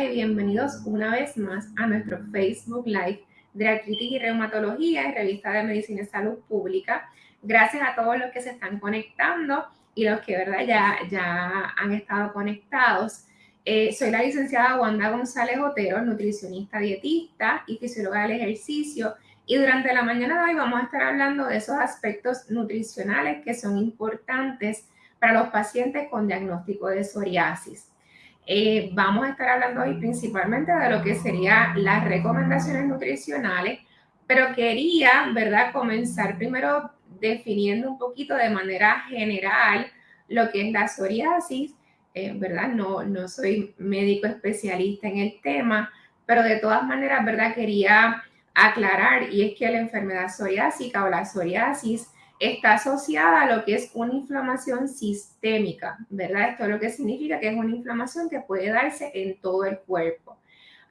y bienvenidos una vez más a nuestro Facebook Live de Artritis y Reumatología y Revista de Medicina y Salud Pública. Gracias a todos los que se están conectando y los que ¿verdad? Ya, ya han estado conectados. Eh, soy la licenciada Wanda González Otero, nutricionista dietista y fisióloga del ejercicio. Y durante la mañana de hoy vamos a estar hablando de esos aspectos nutricionales que son importantes para los pacientes con diagnóstico de psoriasis. Eh, vamos a estar hablando hoy principalmente de lo que serían las recomendaciones nutricionales, pero quería, ¿verdad?, comenzar primero definiendo un poquito de manera general lo que es la psoriasis, eh, ¿verdad? No, no soy médico especialista en el tema, pero de todas maneras, ¿verdad? Quería aclarar y es que la enfermedad psoriásica o la psoriasis está asociada a lo que es una inflamación sistémica, ¿verdad? Esto es lo que significa que es una inflamación que puede darse en todo el cuerpo.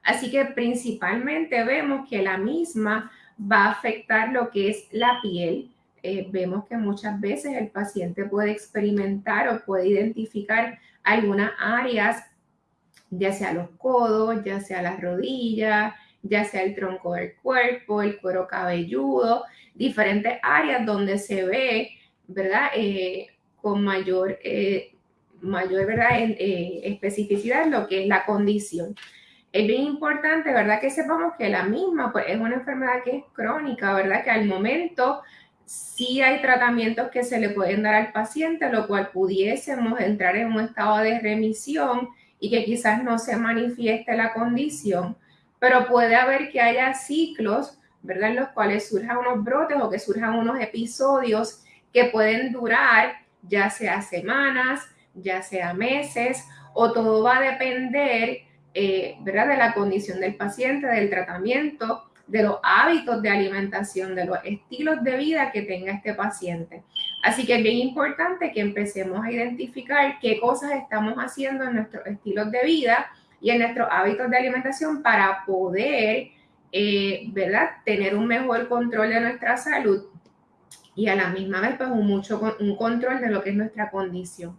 Así que principalmente vemos que la misma va a afectar lo que es la piel. Eh, vemos que muchas veces el paciente puede experimentar o puede identificar algunas áreas, ya sea los codos, ya sea las rodillas, ya sea el tronco del cuerpo, el cuero cabelludo, diferentes áreas donde se ve, ¿verdad? Eh, con mayor, eh, mayor ¿verdad? Eh, especificidad lo que es la condición. Es bien importante, ¿verdad? Que sepamos que la misma pues, es una enfermedad que es crónica, ¿verdad? Que al momento sí hay tratamientos que se le pueden dar al paciente, lo cual pudiésemos entrar en un estado de remisión y que quizás no se manifieste la condición, pero puede haber que haya ciclos, ¿verdad? En los cuales surjan unos brotes o que surjan unos episodios que pueden durar ya sea semanas, ya sea meses, o todo va a depender, eh, ¿verdad? De la condición del paciente, del tratamiento, de los hábitos de alimentación, de los estilos de vida que tenga este paciente. Así que es bien importante que empecemos a identificar qué cosas estamos haciendo en nuestros estilos de vida y en nuestros hábitos de alimentación para poder, eh, ¿verdad?, tener un mejor control de nuestra salud y a la misma vez, pues, un, mucho, un control de lo que es nuestra condición.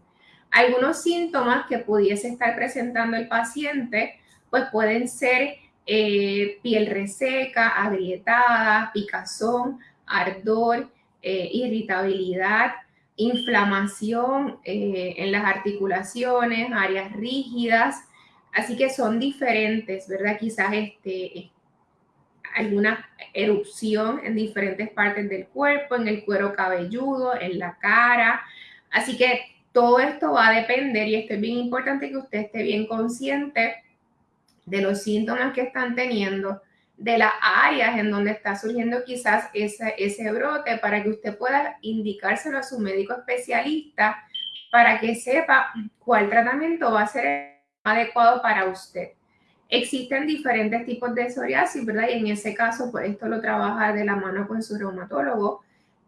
Algunos síntomas que pudiese estar presentando el paciente, pues pueden ser eh, piel reseca, agrietada, picazón, ardor, eh, irritabilidad, inflamación en las articulaciones, áreas rígidas, Así que son diferentes, ¿verdad? Quizás este, alguna erupción en diferentes partes del cuerpo, en el cuero cabelludo, en la cara. Así que todo esto va a depender y esto es bien importante que usted esté bien consciente de los síntomas que están teniendo, de las áreas en donde está surgiendo quizás ese, ese brote para que usted pueda indicárselo a su médico especialista para que sepa cuál tratamiento va a ser adecuado para usted. Existen diferentes tipos de psoriasis, ¿verdad? Y en ese caso, pues esto lo trabaja de la mano con su reumatólogo.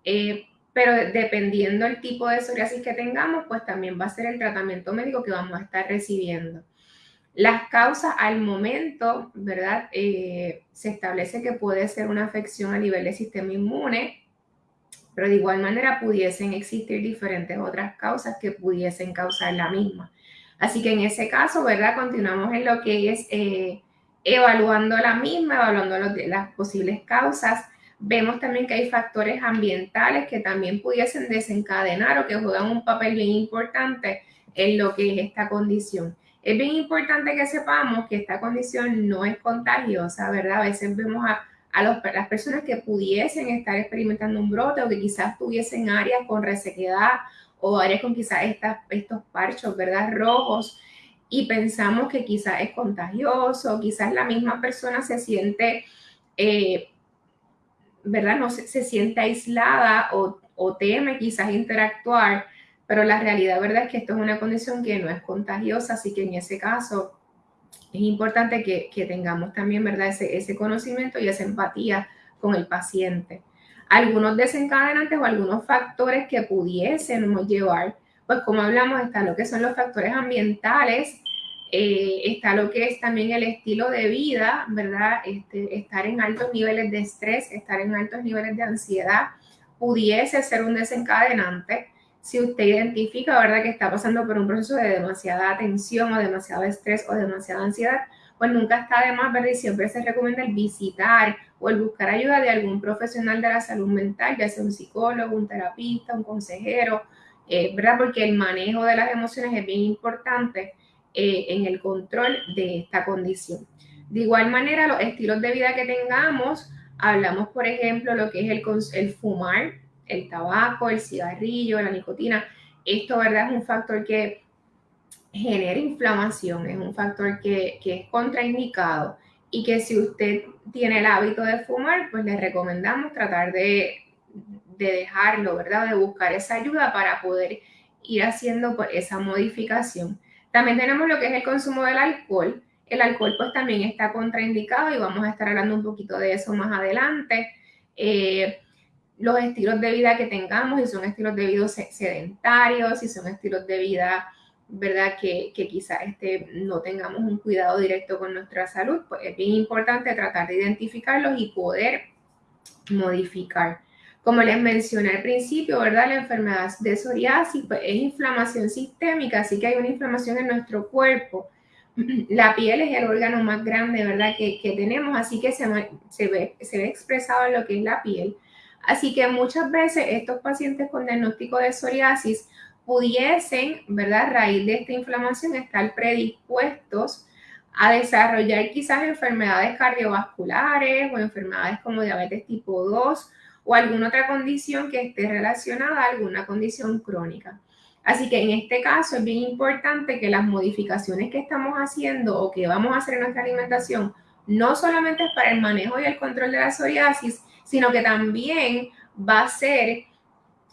Eh, pero dependiendo del tipo de psoriasis que tengamos, pues también va a ser el tratamiento médico que vamos a estar recibiendo. Las causas al momento, ¿verdad? Eh, se establece que puede ser una afección a nivel del sistema inmune, pero de igual manera pudiesen existir diferentes otras causas que pudiesen causar la misma. Así que en ese caso, ¿verdad? Continuamos en lo que es eh, evaluando la misma, evaluando las posibles causas. Vemos también que hay factores ambientales que también pudiesen desencadenar o que juegan un papel bien importante en lo que es esta condición. Es bien importante que sepamos que esta condición no es contagiosa, ¿verdad? A veces vemos a, a las personas que pudiesen estar experimentando un brote o que quizás tuviesen áreas con resequedad o áreas con quizás estos parchos, ¿verdad? Rojos y pensamos que quizás es contagioso, quizás la misma persona se siente, eh, ¿verdad? No se, siente aislada o, o, teme quizás interactuar, pero la realidad, ¿verdad? Es que esto es una condición que no es contagiosa, así que en ese caso es importante que, que tengamos también, ¿verdad? Ese, ese conocimiento y esa empatía con el paciente algunos desencadenantes o algunos factores que pudiésemos llevar. Pues como hablamos, está lo que son los factores ambientales, eh, está lo que es también el estilo de vida, ¿verdad? Este, estar en altos niveles de estrés, estar en altos niveles de ansiedad, pudiese ser un desencadenante. si usted identifica, ¿verdad?, que está pasando por un proceso de demasiada tensión o demasiado estrés o demasiada ansiedad, pues nunca está de más, ¿verdad? Y siempre se recomienda el visitar o el buscar ayuda de algún profesional de la salud mental, ya sea un psicólogo, un terapista, un consejero, eh, ¿verdad? Porque el manejo de las emociones es bien importante eh, en el control de esta condición. De igual manera, los estilos de vida que tengamos, hablamos, por ejemplo, lo que es el, el fumar, el tabaco, el cigarrillo, la nicotina. Esto, ¿verdad? Es un factor que genera inflamación, es un factor que, es contraindicado y que si usted tiene el hábito de fumar, pues le recomendamos tratar de, dejarlo, ¿verdad? De buscar esa ayuda para poder ir haciendo pues, esa modificación. También tenemos lo que es el consumo del alcohol. El alcohol pues también está contraindicado y vamos a estar hablando un poquito de eso más adelante. Eh, los estilos de vida que tengamos, si son estilos de vida sedentarios, si son estilos de vida ¿verdad? Que, que quizás este, no tengamos un cuidado directo con nuestra salud, pues es bien importante tratar de identificarlos y poder modificar. Como les mencioné al principio, ¿verdad? La enfermedad de psoriasis pues, es inflamación sistémica, así que hay una inflamación en nuestro cuerpo. La piel es el órgano más grande, ¿verdad? Que, que tenemos, así que se, se, ve, se ve expresado en lo que es la piel. Así que muchas veces estos pacientes con diagnóstico de psoriasis pudiesen, ¿verdad? A raíz de esta inflamación, estar predispuestos a desarrollar quizás enfermedades cardiovasculares o enfermedades como diabetes tipo 2 o alguna otra condición que esté relacionada a alguna condición crónica. Así que en este caso es bien importante que las modificaciones que estamos haciendo o que vamos a hacer en nuestra alimentación no solamente es para el manejo y el control de la psoriasis, sino que también va a ser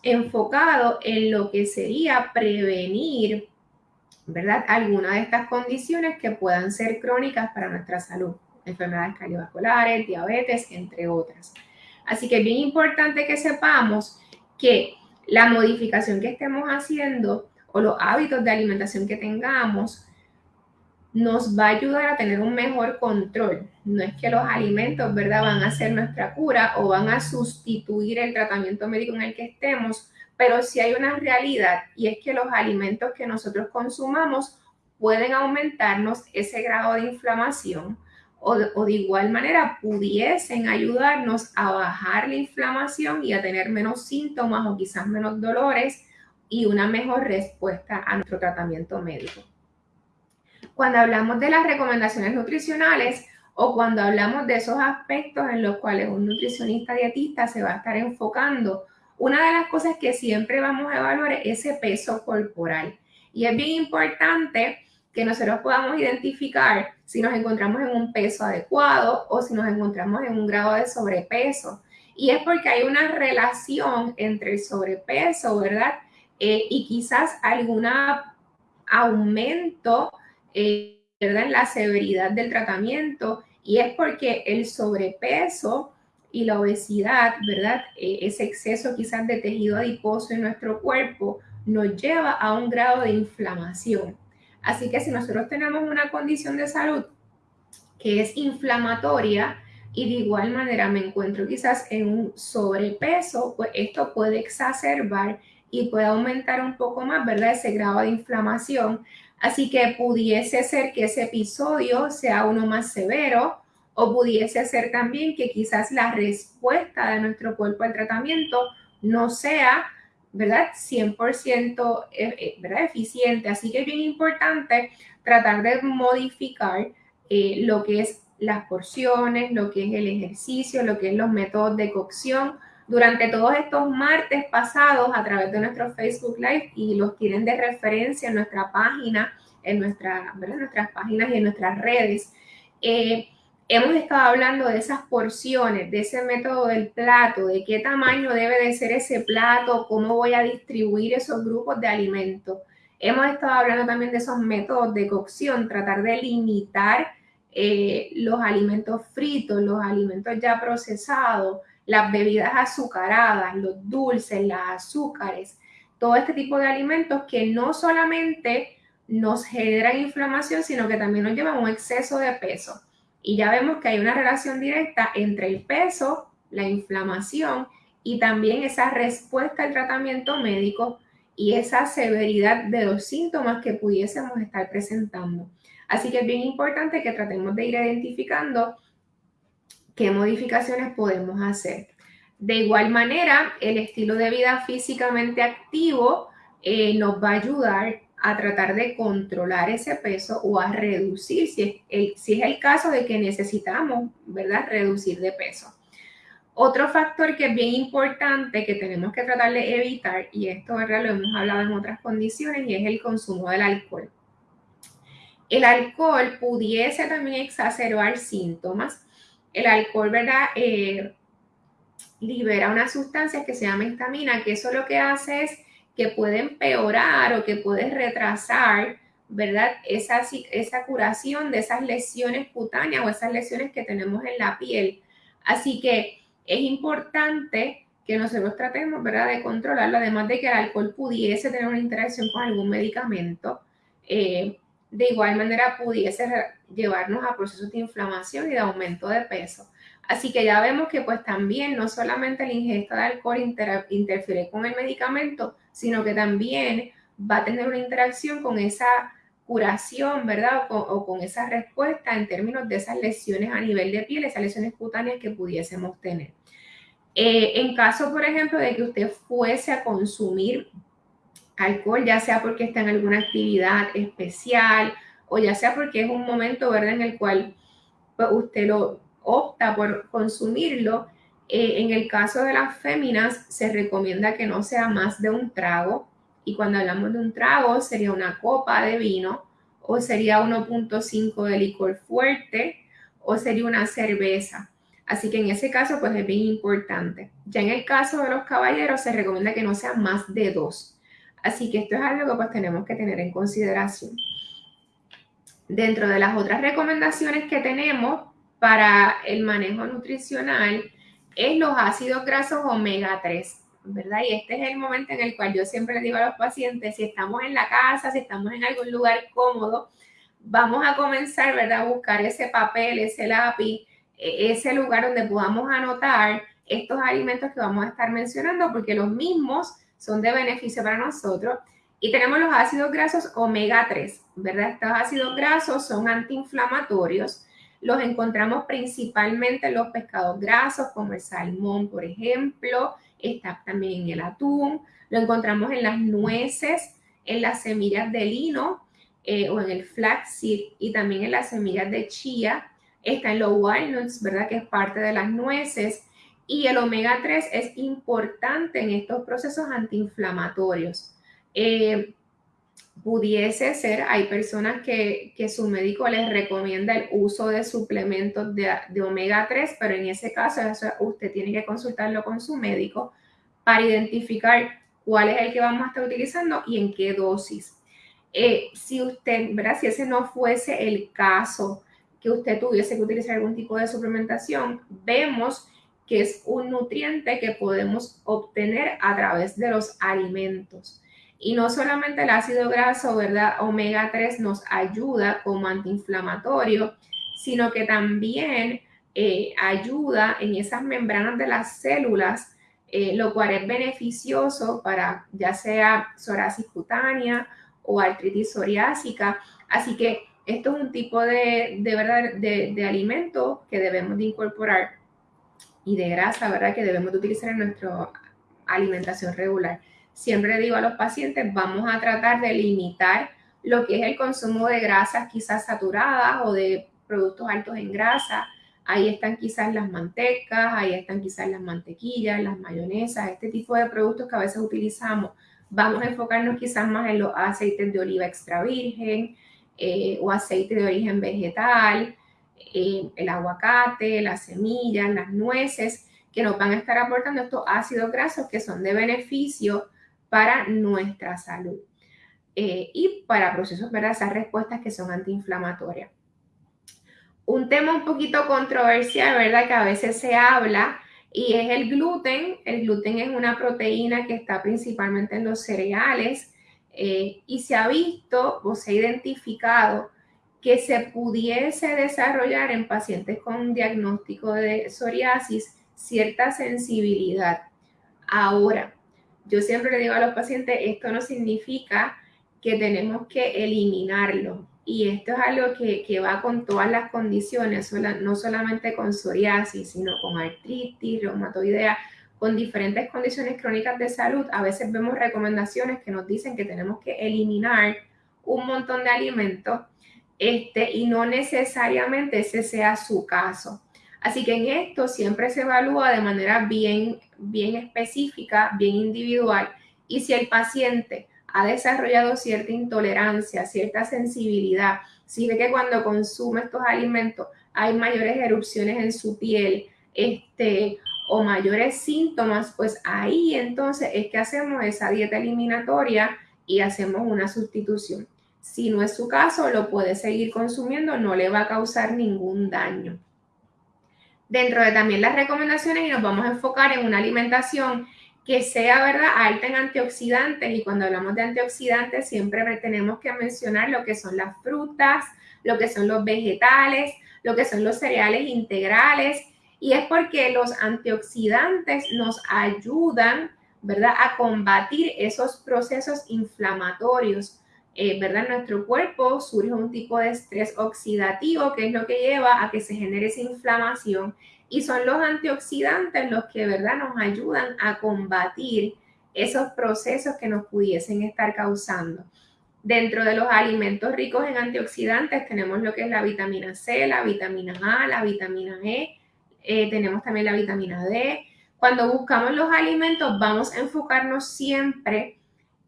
enfocado en lo que sería prevenir, ¿verdad? Algunas de estas condiciones que puedan ser crónicas para nuestra salud, enfermedades cardiovasculares, diabetes, entre otras. Así que es bien importante que sepamos que la modificación que estemos haciendo o los hábitos de alimentación que tengamos nos va a ayudar a tener un mejor control. No es que los alimentos, ¿verdad?, van a ser nuestra cura o van a sustituir el tratamiento médico en el que estemos, pero sí hay una realidad y es que los alimentos que nosotros consumamos pueden aumentarnos ese grado de inflamación o o de igual manera pudiesen ayudarnos a bajar la inflamación y a tener menos síntomas o quizás menos dolores y una mejor respuesta a nuestro tratamiento médico cuando hablamos de las recomendaciones nutricionales o cuando hablamos de esos aspectos en los cuales un nutricionista dietista se va a estar enfocando, una de las cosas que siempre vamos a evaluar es ese peso corporal. Y es bien importante que nosotros podamos identificar si nos encontramos en un peso adecuado o si nos encontramos en un grado de sobrepeso. Y es porque hay una relación entre el sobrepeso, ¿verdad? Eh, y quizás algún aumento eh, en la severidad del tratamiento y es porque el sobrepeso y la obesidad, ¿verdad? Eh, ese exceso quizás de tejido adiposo en nuestro cuerpo nos lleva a un grado de inflamación. Así que si nosotros tenemos una condición de salud que es inflamatoria y de igual manera me encuentro quizás en un sobrepeso, pues esto puede exacerbar y puede aumentar un poco más, ¿verdad? Ese grado de inflamación Así que pudiese ser que ese episodio sea uno más severo o pudiese ser también que quizás la respuesta de nuestro cuerpo al tratamiento no sea, ¿verdad? 100% eh, eh, ¿verdad? eficiente. Así que es bien importante tratar de modificar eh, lo que es las porciones, lo que es el ejercicio, lo que es los métodos de cocción, durante todos estos martes pasados a través de nuestro Facebook Live y los tienen de referencia en nuestra página, en, nuestra, nuestras páginas y en nuestras redes. Eh, hemos estado hablando de esas porciones, de ese método del plato, de qué tamaño debe de ser ese plato, cómo voy a distribuir esos grupos de alimentos. Hemos estado hablando también de esos métodos de cocción, tratar de limitar eh, los alimentos fritos, los alimentos ya procesados, las bebidas azucaradas, los dulces, las azúcares, todo este tipo de alimentos que no solamente nos generan inflamación, sino que también nos llevan a un exceso de peso. Y ya vemos que hay una relación directa entre el peso, la inflamación y también esa respuesta al tratamiento médico y esa severidad de los síntomas que pudiésemos estar presentando. Así que es bien importante que tratemos de ir identificando qué modificaciones podemos hacer. De igual manera, el estilo de vida físicamente activo eh, nos va a ayudar a tratar de controlar ese peso o a reducir, si es, el, si es el caso de que necesitamos, ¿verdad?, reducir de peso. Otro factor que es bien importante que tenemos que tratar de evitar, y esto ¿verdad? lo hemos hablado en otras condiciones, y es el consumo del alcohol. El alcohol pudiese también exacerbar síntomas. El alcohol, ¿verdad? Eh, libera una sustancia que se llama histamina, que eso lo que hace es que puede empeorar o que puede retrasar, ¿verdad? Esa, curación de esas lesiones cutáneas o esas lesiones que tenemos en la piel. Así que es importante que nosotros tratemos, ¿verdad?, de controlarlo, además de que el alcohol pudiese tener una interacción con algún medicamento. Eh, de igual manera pudiese llevarnos a procesos de inflamación y de aumento de peso. Así que ya vemos que pues también no solamente la ingesta de alcohol interfiere con el medicamento, sino que también va a tener una interacción con esa curación, ¿verdad? O con, esa respuesta en términos de esas lesiones a nivel de piel, esas lesiones cutáneas que pudiésemos tener. Eh, en caso, por ejemplo, de que usted fuese a consumir alcohol, ya sea porque está en alguna actividad especial o ya sea porque es un momento, ¿verdad?, en el cual pues, usted lo opta por consumirlo, eh, en el caso de las féminas se recomienda que no sea más de un trago y cuando hablamos de un trago sería una copa de vino o sería 1.5 de licor fuerte o sería una cerveza. Así que en ese caso pues es bien importante. Ya en el caso de los caballeros se recomienda que no sea más de dos. Así que esto es algo que pues tenemos que tener en consideración. Dentro de las otras recomendaciones que tenemos para el manejo nutricional es los ácidos grasos omega 3. ¿verdad? Y este es el momento en el cual yo siempre digo a los pacientes, si estamos en la casa, si estamos en algún lugar cómodo, vamos a comenzar, ¿verdad? A buscar ese papel, ese lápiz, e, ese lugar donde podamos anotar estos alimentos que vamos a estar mencionando, porque los mismos son de beneficio para nosotros. Y tenemos los ácidos grasos omega 3, ¿verdad? Estos ácidos grasos son antiinflamatorios. Los encontramos principalmente en los pescados grasos, como el salmón, por ejemplo, está también en el atún, lo encontramos en las nueces, en las semillas de lino eh, o en el flaxseed y también en las semillas de chía, está en los walnuts, ¿verdad? Que es parte de las nueces. Y el omega 3 es importante en estos procesos antiinflamatorios. Eh, pudiese ser, hay personas que, su médico les recomienda el uso de suplementos de, omega 3, pero en ese caso usted tiene que consultarlo con su médico para identificar cuál es el que vamos a estar utilizando y en qué dosis. Eh, si usted, ¿verdad? Si ese no fuese el caso, que usted tuviese que utilizar algún tipo de suplementación, vemos que es un nutriente que podemos obtener a través de los alimentos. Y no solamente el ácido graso, ¿verdad? Omega 3 nos ayuda como antiinflamatorio, sino que también eh, ayuda en esas membranas de las células, eh, lo cual es beneficioso para ya sea psoriasis cutánea o artritis psoriásica. Así que esto es un tipo de, de de, de, alimento que debemos de incorporar y de grasa, ¿verdad? Que debemos de utilizar en nuestra alimentación regular. Siempre digo a los pacientes, vamos a tratar de limitar lo que es el consumo de grasas quizás saturadas o de productos altos en grasa. Ahí están quizás las mantecas, ahí están quizás las mantequillas, las mayonesas, este tipo de productos que a veces utilizamos. Vamos a enfocarnos quizás más en los aceites de oliva extra virgen eh, o aceite de origen vegetal, el aguacate, las semillas, las nueces, que nos van a estar aportando estos ácidos grasos que son de beneficio para nuestra salud eh, y para procesos, ¿verdad? Esas respuestas que son antiinflamatorias. Un tema un poquito controversial, ¿verdad? Que a veces se habla y es el gluten. El gluten es una proteína que está principalmente en los cereales eh, y se ha visto o se ha identificado que se pudiese desarrollar en pacientes con diagnóstico de psoriasis cierta sensibilidad. Ahora, yo siempre le digo a los pacientes, esto no significa que tenemos que eliminarlo. Y esto es algo que, que va con todas las condiciones, no solamente con psoriasis, sino con artritis, reumatoidea, con diferentes condiciones crónicas de salud. A veces vemos recomendaciones que nos dicen que tenemos que eliminar un montón de alimentos este, y no necesariamente ese sea su caso. Así que en esto siempre se evalúa de manera bien, bien específica, bien individual. Y si el paciente ha desarrollado cierta intolerancia, cierta sensibilidad, si ve que cuando consume estos alimentos hay mayores erupciones en su piel, este, o mayores síntomas, pues ahí entonces es que hacemos esa dieta eliminatoria y hacemos una sustitución. Si no es su caso, lo puede seguir consumiendo, no le va a causar ningún daño. Dentro de también las recomendaciones y nos vamos a enfocar en una alimentación que sea, ¿verdad?, alta en antioxidantes y cuando hablamos de antioxidantes siempre tenemos que mencionar lo que son las frutas, lo que son los vegetales, lo que son los cereales integrales y es porque los antioxidantes nos ayudan, ¿verdad?, a combatir esos procesos inflamatorios eh, ¿verdad? Nuestro cuerpo surge un tipo de estrés oxidativo que es lo que lleva a que se genere esa inflamación y son los antioxidantes los que, ¿verdad? Nos ayudan a combatir esos procesos que nos pudiesen estar causando. Dentro de los alimentos ricos en antioxidantes tenemos lo que es la vitamina C, la vitamina A, la vitamina E, eh, tenemos también la vitamina D. Cuando buscamos los alimentos vamos a enfocarnos siempre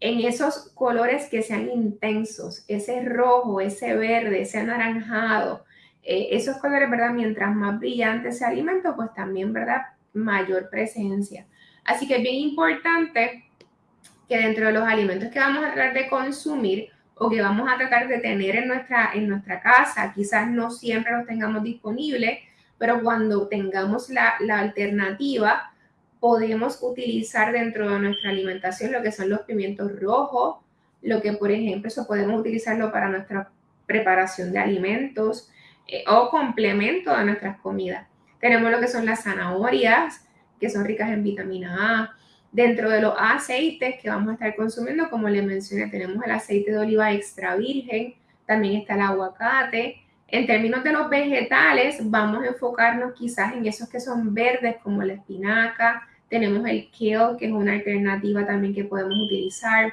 en esos colores que sean intensos, ese rojo, ese verde, ese anaranjado, eh, esos colores, ¿verdad? Mientras más brillante ese alimento, pues también, ¿verdad? Mayor presencia. Así que es bien importante que dentro de los alimentos que vamos a tratar de consumir o que vamos a tratar de tener en nuestra, en nuestra casa, quizás no siempre los tengamos disponibles, pero cuando tengamos la, la alternativa, podemos utilizar dentro de nuestra alimentación lo que son los pimientos rojos, lo que por ejemplo eso podemos utilizarlo para nuestra preparación de alimentos eh, o complemento de nuestras comidas. Tenemos lo que son las zanahorias, que son ricas en vitamina A. Dentro de los aceites que vamos a estar consumiendo, como les mencioné, tenemos el aceite de oliva extra virgen, también está el aguacate. En términos de los vegetales, vamos a enfocarnos quizás en esos que son verdes, como la espinaca, tenemos el kale, que es una alternativa también que podemos utilizar.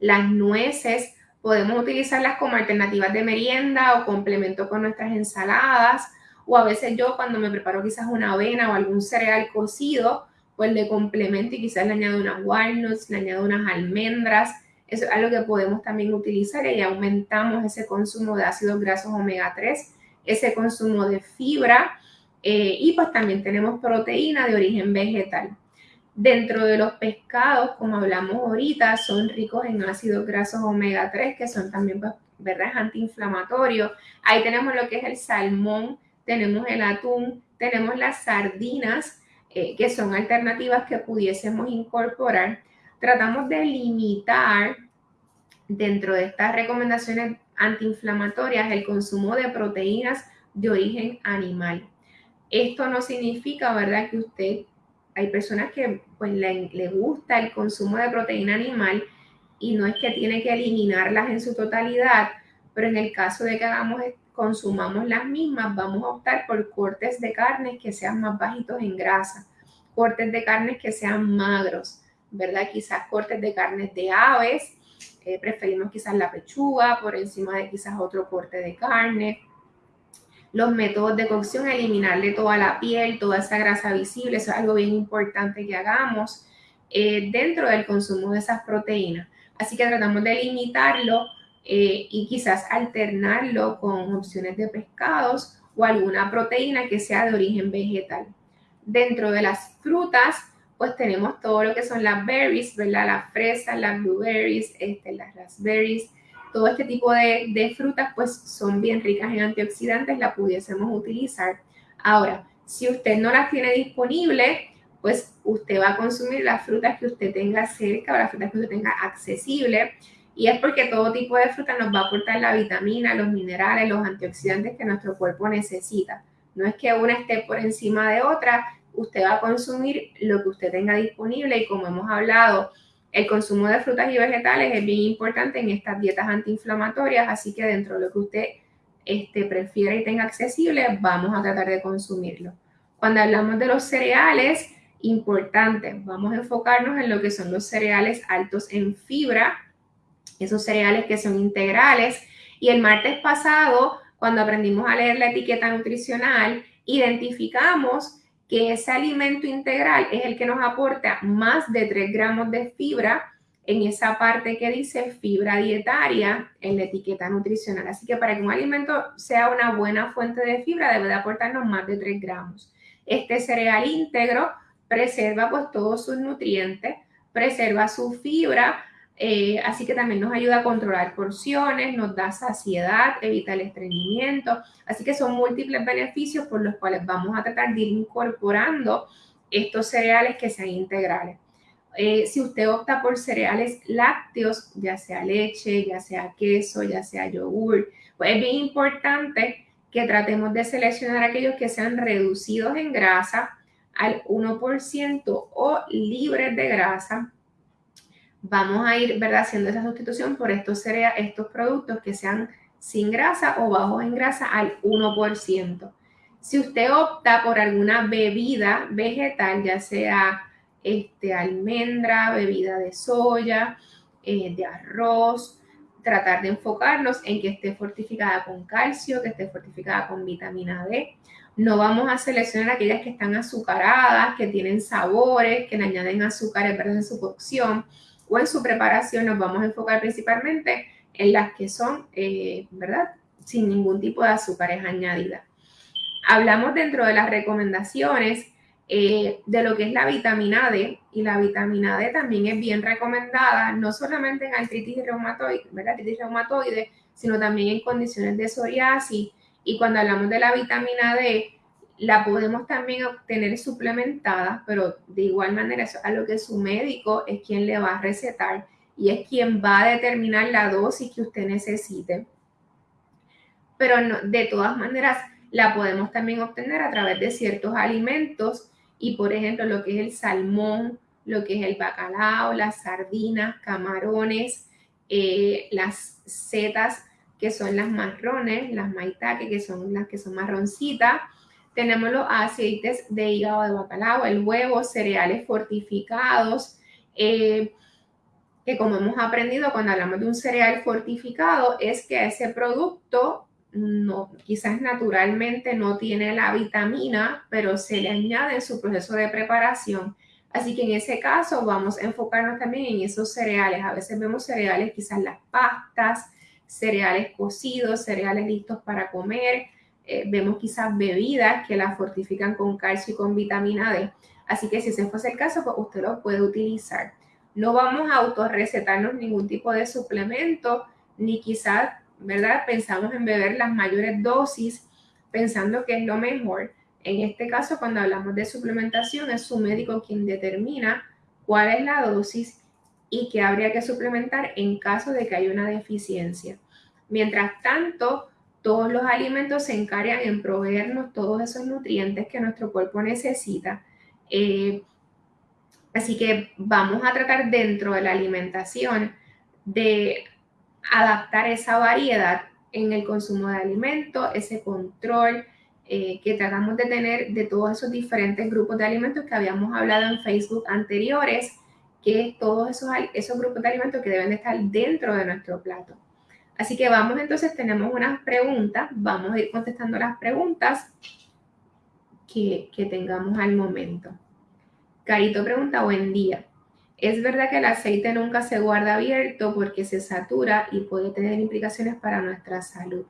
Las nueces, podemos utilizarlas como alternativas de merienda o complemento con nuestras ensaladas. O a veces yo cuando me preparo quizás una avena o algún cereal cocido, pues le complemento y quizás le añado unas walnuts, le añado unas almendras. Eso es algo que podemos también utilizar y aumentamos ese consumo de ácidos grasos omega 3, ese consumo de fibra eh, y pues también tenemos proteína de origen vegetal. Dentro de los pescados, como hablamos ahorita, son ricos en ácidos grasos omega 3, que son también, pues. Antiinflamatorios. Ahí tenemos lo que es el salmón, tenemos el atún, tenemos las sardinas, eh, que son alternativas que pudiésemos incorporar. Tratamos de limitar dentro de estas recomendaciones antiinflamatorias el consumo de proteínas de origen animal. Esto no significa, ¿verdad?, que usted, hay personas que pues le, gusta el consumo de proteína animal y no es que tiene que eliminarlas en su totalidad, pero en el caso de que consumamos las mismas, vamos a optar por cortes de carnes que sean más bajitos en grasa, cortes de carnes que sean magros, ¿verdad? Quizás cortes de carnes de aves, eh, preferimos quizás la pechuga por encima de quizás otro corte de carne, los métodos de cocción, eliminarle toda la piel, toda esa grasa visible, eso es algo bien importante que hagamos eh, dentro del consumo de esas proteínas. Así que tratamos de limitarlo eh, y quizás alternarlo con opciones de pescados o alguna proteína que sea de origen vegetal. Dentro de las frutas, pues tenemos todo lo que son las berries, ¿verdad? Las fresas, las blueberries, este, las raspberries, todo este tipo de, frutas pues son bien ricas en antioxidantes, la pudiésemos utilizar. Ahora, si usted no las tiene disponibles, pues usted va a consumir las frutas que usted tenga cerca o las frutas que usted tenga accesible. Y es porque todo tipo de fruta nos va a aportar la vitamina, los minerales, los antioxidantes que nuestro cuerpo necesita. No es que una esté por encima de otra, usted va a consumir lo que usted tenga disponible y como hemos hablado, el consumo de frutas y vegetales es bien importante en estas dietas antiinflamatorias, así que dentro de lo que usted este, prefiera y tenga accesible, vamos a tratar de consumirlo. Cuando hablamos de los cereales, importantes, vamos a enfocarnos en lo que son los cereales altos en fibra, esos cereales que son integrales. Y el martes pasado, cuando aprendimos a leer la etiqueta nutricional, identificamos que ese alimento integral es el que nos aporta más de 3 gramos de fibra en esa parte que dice fibra dietaria en la etiqueta nutricional. Así que para que un alimento sea una buena fuente de fibra debe de aportarnos más de 3 gramos. Este cereal íntegro preserva pues todos sus nutrientes, preserva su fibra, eh, así que también nos ayuda a controlar porciones, nos da saciedad, evita el estreñimiento. Así que son múltiples beneficios por los cuales vamos a tratar de ir incorporando estos cereales que sean integrales. Eh, si usted opta por cereales lácteos, ya sea leche, ya sea queso, ya sea yogur, pues es bien importante que tratemos de seleccionar aquellos que sean reducidos en grasa al 1% o libres de grasa. Vamos a ir ¿verdad? haciendo esa sustitución por estos, estos productos que sean sin grasa o bajos en grasa al 1%. Si usted opta por alguna bebida vegetal, ya sea este, almendra, bebida de soya, eh, de arroz, tratar de enfocarnos en que esté fortificada con calcio, que esté fortificada con vitamina D. No vamos a seleccionar aquellas que están azucaradas, que tienen sabores, que le añaden azúcares en su cocción o en su preparación. Nos vamos a enfocar principalmente en las que son, eh, ¿verdad? Sin ningún tipo de azúcares añadidas. Hablamos dentro de las recomendaciones eh, de lo que es la vitamina D, y la vitamina D también es bien recomendada, no solamente en artritis reumatoide, artritis reumatoide, sino también en condiciones de psoriasis. Y cuando hablamos de la vitamina D, la podemos también obtener suplementada, pero de igual manera eso es a lo que su médico es quien le va a recetar y es quien va a determinar la dosis que usted necesite. Pero de todas maneras la podemos también obtener a través de ciertos alimentos y por ejemplo lo que es el salmón, lo que es el bacalao, las sardinas, camarones, eh, las setas que son las marrones, las maitake que son las que son marroncitas. Tenemos los aceites de hígado de bacalao, el huevo, cereales fortificados, eh, que como hemos aprendido cuando hablamos de un cereal fortificado es que ese producto no, quizás naturalmente no tiene la vitamina, pero se le añade en su proceso de preparación. Así que en ese caso vamos a enfocarnos también en esos cereales. A veces vemos cereales, quizás las pastas, cereales cocidos, cereales listos para comer. Eh, vemos quizás bebidas que las fortifican con calcio y con vitamina D. Así que si ese fuese el caso, pues usted lo puede utilizar. No vamos a autorrecetarnos ningún tipo de suplemento, ni quizás ¿verdad? Pensamos en beber las mayores dosis pensando que es lo mejor. En este caso, cuando hablamos de suplementación, es su médico quien determina cuál es la dosis y qué habría que suplementar en caso de que haya una deficiencia. Mientras tanto, todos los alimentos se encargan en proveernos todos esos nutrientes que nuestro cuerpo necesita. Eh, así que vamos a tratar dentro de la alimentación de adaptar esa variedad en el consumo de alimentos, ese control eh, que tratamos de tener de todos esos diferentes grupos de alimentos que habíamos hablado en Facebook anteriores, que todos esos, esos grupos de alimentos que deben de estar dentro de nuestro plato. Así que vamos entonces, tenemos unas preguntas, vamos a ir contestando las preguntas que, tengamos al momento. Carito pregunta, buen día. Es verdad que el aceite nunca se guarda abierto porque se satura y puede tener implicaciones para nuestra salud.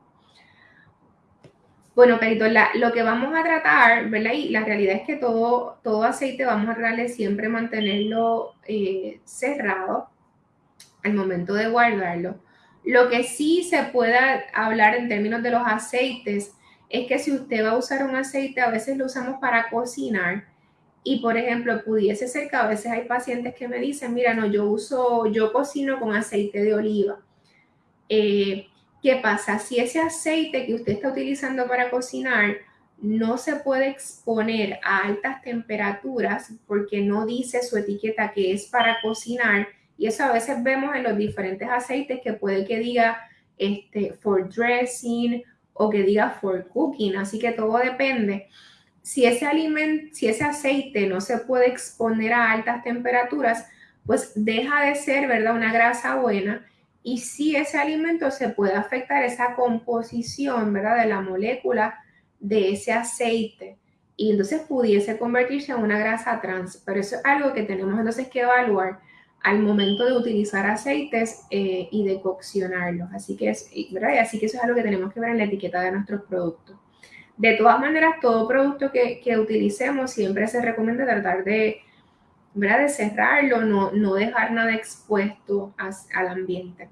Bueno, Carito, lo que vamos a tratar, ¿verdad? Y la realidad es que todo, todo aceite vamos a tratar de siempre mantenerlo eh, cerrado al momento de guardarlo. Lo que sí se puede hablar en términos de los aceites es que si usted va a usar un aceite, a veces lo usamos para cocinar, y por ejemplo, pudiese ser que a veces hay pacientes que me dicen, mira, no, yo uso, yo cocino con aceite de oliva. Eh, ¿Qué pasa? Si ese aceite que usted está utilizando para cocinar no se puede exponer a altas temperaturas porque no dice su etiqueta que es para cocinar y eso a veces vemos en los diferentes aceites que puede que diga este, for dressing o que diga for cooking, así que todo depende. Si ese alimento, si ese aceite no se puede exponer a altas temperaturas, pues deja de ser, ¿verdad? Una grasa buena y si ese alimento se puede afectar esa composición, ¿verdad? De la molécula de ese aceite y entonces pudiese convertirse en una grasa trans, pero eso es algo que tenemos entonces que evaluar al momento de utilizar aceites eh, y de coccionarlos. Así que, es, ¿verdad? Así que eso es algo que tenemos que ver en la etiqueta de nuestros productos. De todas maneras, todo producto que, que utilicemos siempre se recomienda tratar de, ¿verdad? de cerrarlo, no, no dejar nada expuesto al ambiente.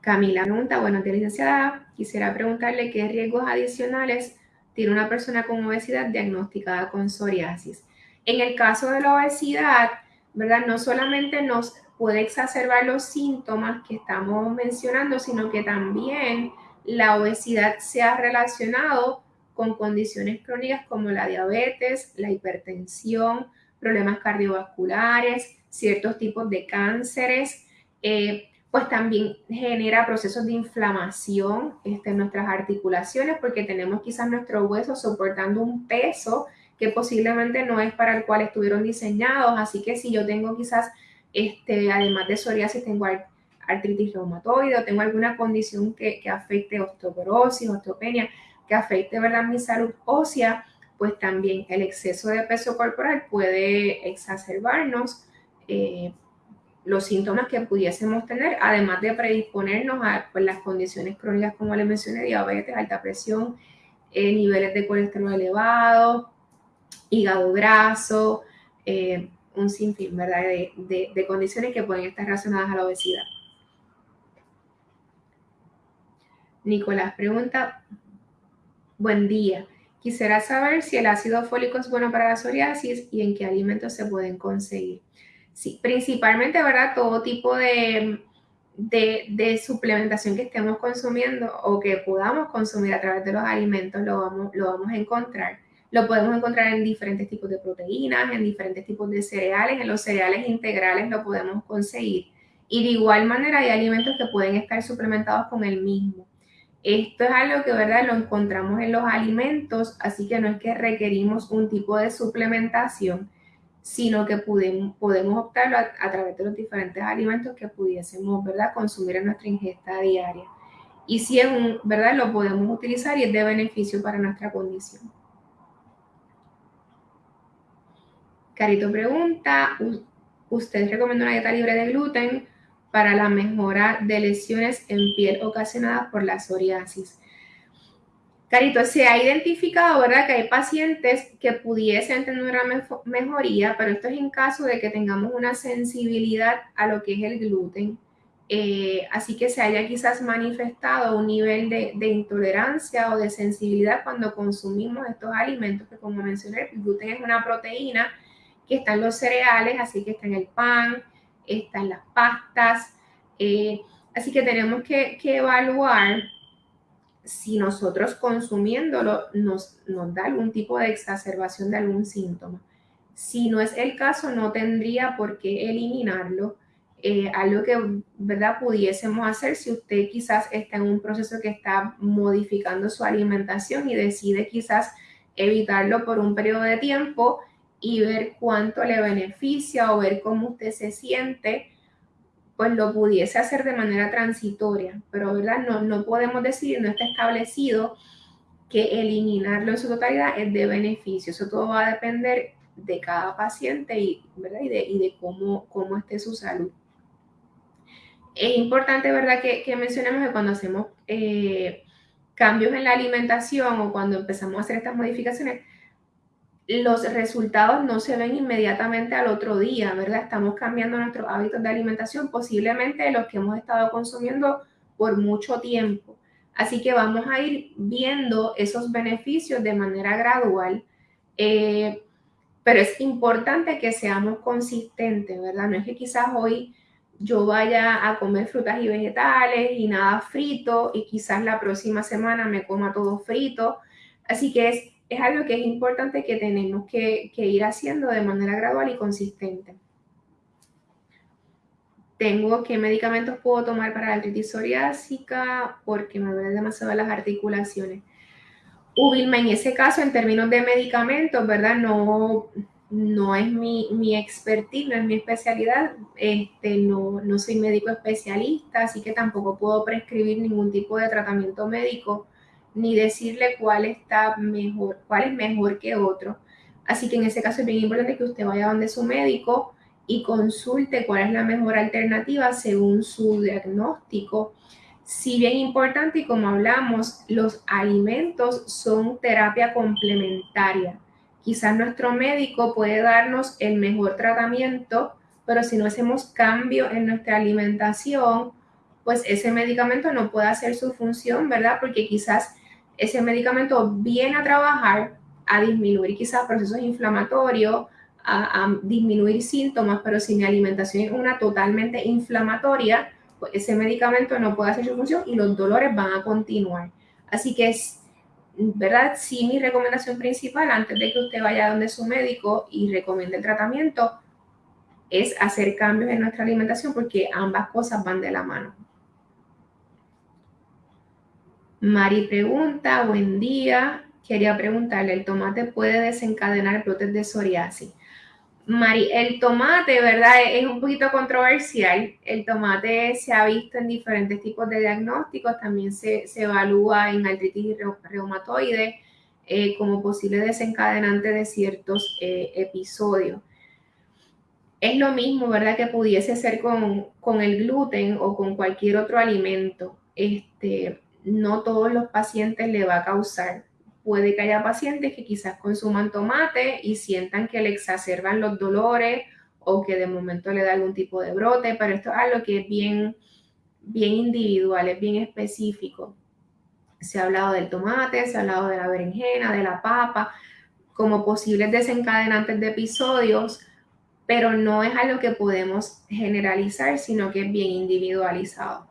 Camila pregunta, bueno, licenciada, quisiera preguntarle qué riesgos adicionales tiene una persona con obesidad diagnosticada con psoriasis. En el caso de la obesidad, ¿verdad? No solamente nos puede exacerbar los síntomas que estamos mencionando, sino que también la obesidad se ha relacionado con condiciones crónicas como la diabetes, la hipertensión, problemas cardiovasculares, ciertos tipos de cánceres, eh, pues también genera procesos de inflamación este, en nuestras articulaciones porque tenemos quizás nuestros huesos soportando un peso que posiblemente no es para el cual estuvieron diseñados. Así que si yo tengo quizás, este, además de psoriasis, tengo artritis reumatoide o tengo alguna condición que, que afecte osteoporosis, osteopenia, que afecte ¿verdad? mi salud ósea, pues también el exceso de peso corporal puede exacerbarnos eh, los síntomas que pudiésemos tener, además de predisponernos a pues, las condiciones crónicas, como les mencioné, diabetes, alta presión, eh, niveles de colesterol elevados, hígado graso, eh, un sinfín, ¿verdad? De, condiciones que pueden estar relacionadas a la obesidad. Nicolás pregunta, buen día. Quisiera saber si el ácido fólico es bueno para la psoriasis y en qué alimentos se pueden conseguir. Sí, principalmente, ¿verdad? Todo tipo de, de, de, suplementación que estemos consumiendo o que podamos consumir a través de los alimentos lo vamos, lo vamos a encontrar. Lo podemos encontrar en diferentes tipos de proteínas, en diferentes tipos de cereales, en los cereales integrales lo podemos conseguir. Y de igual manera hay alimentos que pueden estar suplementados con el mismo. Esto es algo que, ¿verdad? Lo encontramos en los alimentos, así que no es que requerimos un tipo de suplementación, sino que podemos, podemos optarlo a, través de los diferentes alimentos que pudiésemos, ¿verdad? Consumir en nuestra ingesta diaria. Y si es un, ¿verdad? Lo podemos utilizar y es de beneficio para nuestra condición. Carito pregunta, ¿usted recomienda una dieta libre de gluten para la mejora de lesiones en piel ocasionadas por la psoriasis? Carito, se ha identificado, ¿verdad?, que hay pacientes que pudiesen tener una mejoría, pero esto es en caso de que tengamos una sensibilidad a lo que es el gluten. Eh, así que se haya quizás manifestado un nivel de, de, intolerancia o de sensibilidad cuando consumimos estos alimentos, que como mencioné, el gluten es una proteína que está en los cereales, así que está en el pan, está en las pastas. Eh, así que tenemos que, evaluar si nosotros consumiéndolo nos, nos da algún tipo de exacerbación de algún síntoma. Si no es el caso, no tendría por qué eliminarlo. Eh, algo que, ¿verdad?, pudiésemos hacer si usted quizás está en un proceso que está modificando su alimentación y decide quizás evitarlo por un periodo de tiempo, y ver cuánto le beneficia o ver cómo usted se siente, pues lo pudiese hacer de manera transitoria, pero ¿verdad? No, no podemos decir, no está establecido que eliminarlo en su totalidad es de beneficio. Eso todo va a depender de cada paciente y, ¿verdad? y, de, y de cómo, cómo esté su salud. Es importante, ¿verdad?, que, mencionemos que cuando hacemos eh, cambios en la alimentación o cuando empezamos a hacer estas modificaciones, los resultados no se ven inmediatamente al otro día, ¿verdad? Estamos cambiando nuestros hábitos de alimentación, posiblemente los que hemos estado consumiendo por mucho tiempo. Así que vamos a ir viendo esos beneficios de manera gradual, eh, pero es importante que seamos consistentes, ¿verdad? No es que quizás hoy yo vaya a comer frutas y vegetales y nada frito y quizás la próxima semana me coma todo frito. Así que es, es algo que es importante que tenemos que, que ir haciendo de manera gradual y consistente. Tengo qué medicamentos puedo tomar para la artritis psoriásica porque me duelen demasiado las articulaciones. Ubilma, en ese caso, en términos de medicamentos, ¿verdad? No, no es mi, mi expertise, no es mi especialidad, este, no, no soy médico especialista, así que tampoco puedo prescribir ningún tipo de tratamiento médico ni decirle cuál está mejor, cuál es mejor que otro. Así que en ese caso es bien importante que usted vaya donde su médico y consulte cuál es la mejor alternativa según su diagnóstico. Si bien importante y como hablamos, los alimentos son terapia complementaria quizás nuestro médico puede darnos el mejor tratamiento, pero si no hacemos cambio en nuestra alimentación, pues ese medicamento no puede hacer su función, ¿verdad? Porque quizás ese medicamento viene a trabajar a disminuir quizás procesos inflamatorios, a, disminuir síntomas, pero si mi alimentación es una totalmente inflamatoria, pues ese medicamento no puede hacer su función y los dolores van a continuar. Así que es ¿verdad? Sí, mi recomendación principal antes de que usted vaya donde su médico y recomiende el tratamiento es hacer cambios en nuestra alimentación porque ambas cosas van de la mano. Mari pregunta, buen día. Quería preguntarle, ¿el tomate puede desencadenar brotes de psoriasis? Mari, el tomate, ¿verdad? Es un poquito controversial. El tomate se ha visto en diferentes tipos de diagnósticos, también se, evalúa en artritis reumatoide eh, como posible desencadenante de ciertos eh, episodios. Es lo mismo, ¿verdad? Que pudiese ser con, con, el gluten o con cualquier otro alimento. Este, no todos los pacientes le va a causar puede que haya pacientes que quizás consuman tomate y sientan que le exacerban los dolores o que de momento le da algún tipo de brote, pero esto es algo que es bien, bien individual, es bien específico. Se ha hablado del tomate, se ha hablado de la berenjena, de la papa, como posibles desencadenantes de episodios, pero no es algo que podemos generalizar, sino que es bien individualizado.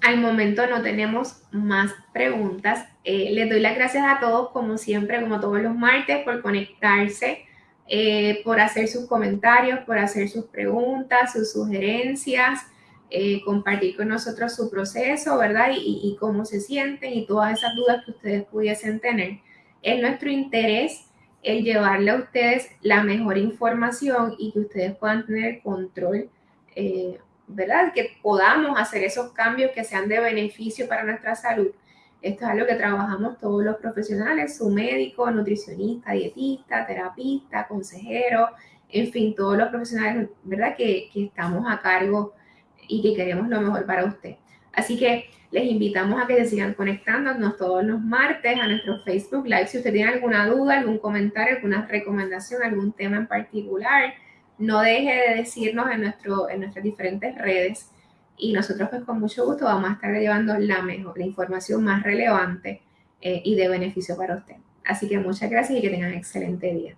Al momento no tenemos más preguntas. Eh, les doy las gracias a todos, como siempre, como todos los martes, por conectarse, eh, por hacer sus comentarios, por hacer sus preguntas, sus sugerencias, eh, compartir con nosotros su proceso, ¿verdad? Y, y, cómo se sienten y todas esas dudas que ustedes pudiesen tener. Es nuestro interés el llevarle a ustedes la mejor información y que ustedes puedan tener control ¿verdad? Que podamos hacer esos cambios que sean de beneficio para nuestra salud. Esto es algo que trabajamos todos los profesionales, su médico, nutricionista, dietista, terapista, consejero, en fin, todos los profesionales, ¿verdad? Que, que estamos a cargo y que queremos lo mejor para usted. Así que les invitamos a que se sigan conectándonos todos los martes a nuestro Facebook Live. Si usted tiene alguna duda, algún comentario, alguna recomendación, algún tema en particular, no deje de decirnos en, nuestro, en nuestras diferentes redes y nosotros pues con mucho gusto vamos a estar llevando la mejor, la información más relevante eh, y de beneficio para usted. Así que muchas gracias y que tengan un excelente día.